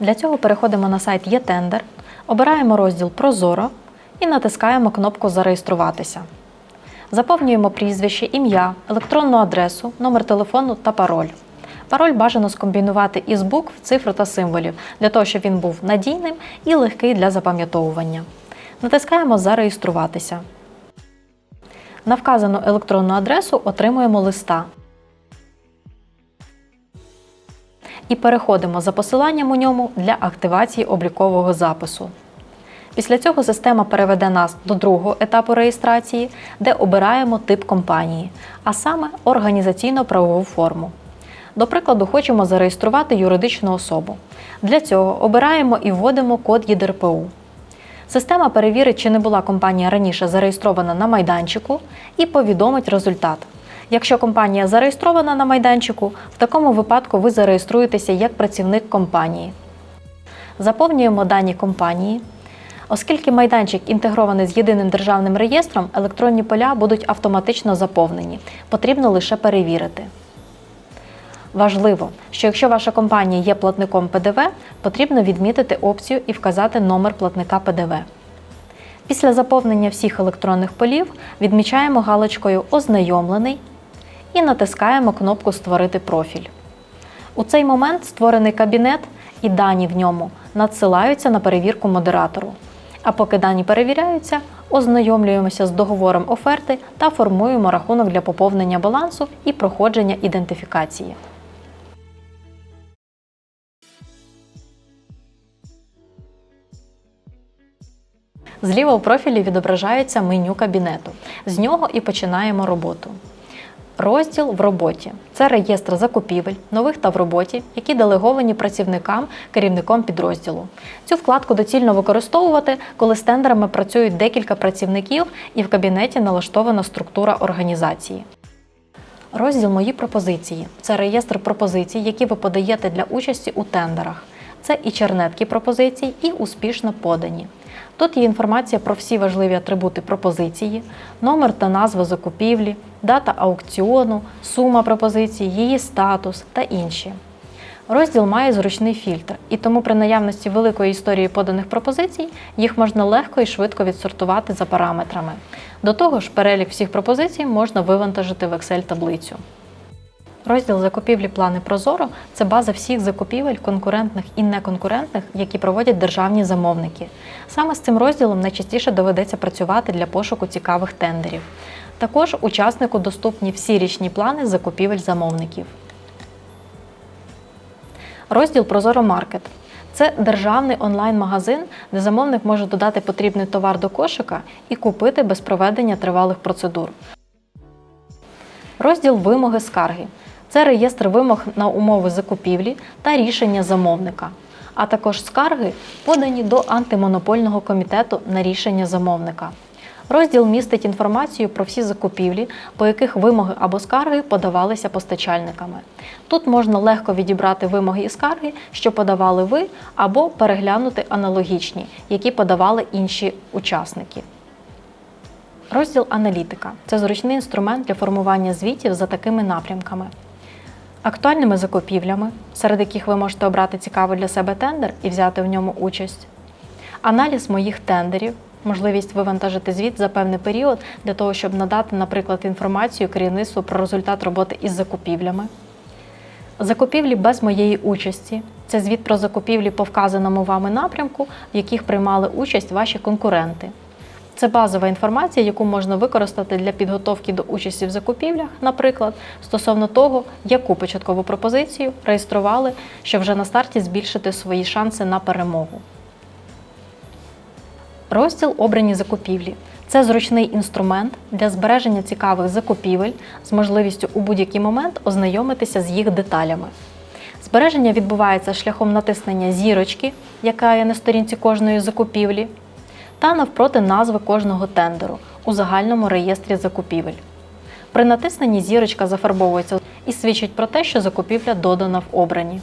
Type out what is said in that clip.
Для цього переходимо на сайт «Є-тендер», обираємо розділ Прозоро і натискаємо кнопку Зареєструватися. Заповнюємо прізвище, ім'я, електронну адресу, номер телефону та пароль. Пароль бажано скомбінувати із букв, цифр та символів, для того, щоб він був надійним і легкий для запам'ятовування. Натискаємо Зареєструватися. На вказану електронну адресу отримуємо листа. І переходимо за посиланням у ньому для активації облікового запису. Після цього система переведе нас до другого етапу реєстрації, де обираємо тип компанії, а саме організаційно-правову форму. До прикладу, хочемо зареєструвати юридичну особу. Для цього обираємо і вводимо код ЄДРПУ. Система перевірить, чи не була компанія раніше зареєстрована на майданчику, і повідомить результат. Якщо компанія зареєстрована на майданчику, в такому випадку ви зареєструєтеся як працівник компанії. Заповнюємо дані компанії. Оскільки майданчик інтегрований з єдиним державним реєстром, електронні поля будуть автоматично заповнені. Потрібно лише перевірити. Важливо, що якщо ваша компанія є платником ПДВ, потрібно відмітити опцію і вказати номер платника ПДВ. Після заповнення всіх електронних полів відмічаємо галочкою Ознайомлений і натискаємо кнопку Створити профіль. У цей момент створений кабінет і дані в ньому надсилаються на перевірку модератору. А поки дані перевіряються, ознайомлюємося з договором оферти та формуємо рахунок для поповнення балансу і проходження ідентифікації. Зліва у профілі відображається меню кабінету. З нього і починаємо роботу. Розділ в роботі це реєстр закупівель, нових та в роботі, які делеговані працівникам, керівником підрозділу. Цю вкладку доцільно використовувати, коли з тендерами працюють декілька працівників і в кабінеті налаштована структура організації. Розділ Мої пропозиції це реєстр пропозицій, які ви подаєте для участі у тендерах. Це і чернетки пропозицій, і успішно подані. Тут є інформація про всі важливі атрибути пропозиції, номер та назва закупівлі, дата аукціону, сума пропозиції, її статус та інші. Розділ має зручний фільтр, і тому при наявності великої історії поданих пропозицій їх можна легко і швидко відсортувати за параметрами. До того ж, перелік всіх пропозицій можна вивантажити в Excel-таблицю. Розділ закупівлі плани Прозоро це база всіх закупівель конкурентних і неконкурентних, які проводять державні замовники. Саме з цим розділом найчастіше доведеться працювати для пошуку цікавих тендерів. Також учаснику доступні всі річні плани закупівель замовників. Розділ Прозоро Маркет. Це державний онлайн-магазин, де замовник може додати потрібний товар до кошика і купити без проведення тривалих процедур. Розділ Вимоги скарги. Це реєстр вимог на умови закупівлі та рішення замовника, а також скарги, подані до антимонопольного комітету на рішення замовника. Розділ містить інформацію про всі закупівлі, по яких вимоги або скарги подавалися постачальниками. Тут можна легко відібрати вимоги і скарги, що подавали ви, або переглянути аналогічні, які подавали інші учасники. Розділ аналітика це зручний інструмент для формування звітів за такими напрямками. Актуальними закупівлями, серед яких ви можете обрати цікавий для себе тендер і взяти в ньому участь. Аналіз моїх тендерів, можливість вивантажити звіт за певний період для того, щоб надати, наприклад, інформацію керівництву про результат роботи із закупівлями. Закупівлі без моєї участі це звіт про закупівлі по вказаному вами напрямку, в яких приймали участь ваші конкуренти. Це базова інформація, яку можна використати для підготовки до участі в закупівлях, наприклад, стосовно того, яку початкову пропозицію реєстрували, щоб вже на старті збільшити свої шанси на перемогу. Розділ Обрані закупівлі. Це зручний інструмент для збереження цікавих закупівель з можливістю у будь-який момент ознайомитися з їх деталями. Збереження відбувається шляхом натиснення зірочки, яка є на сторінці кожної закупівлі та навпроти назви кожного тендеру у загальному реєстрі закупівель. При натисненні зірочка зафарбовується і свідчить про те, що закупівля додана в обрані.